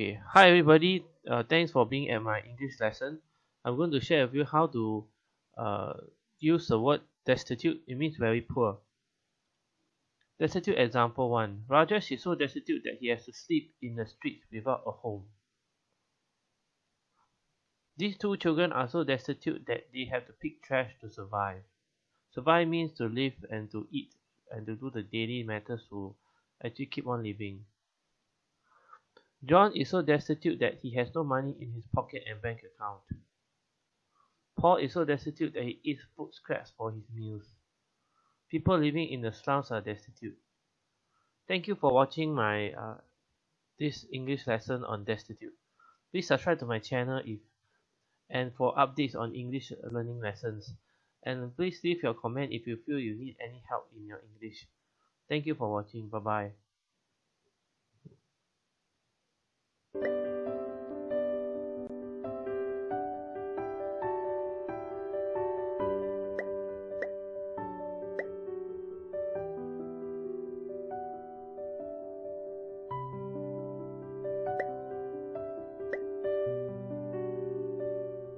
okay. Hi everybody. Uh, thanks for being at my English lesson. I'm going to share with you how to uh, use the word destitute. It means very poor. Destitute example 1 Rajesh is so destitute that he has to sleep in the streets without a home. These two children are so destitute that they have to pick trash to survive. Survive means to live and to eat and to do the daily matters to actually keep on living John is so destitute that he has no money in his pocket and bank account. Paul is so destitute that he eats food scraps for his meals. People living in the slums are destitute. Thank you for watching my uh, this English lesson on destitute. Please subscribe to my channel if and for updates on English learning lessons. And please leave your comment if you feel you need any help in your English. Thank you for watching. Bye bye.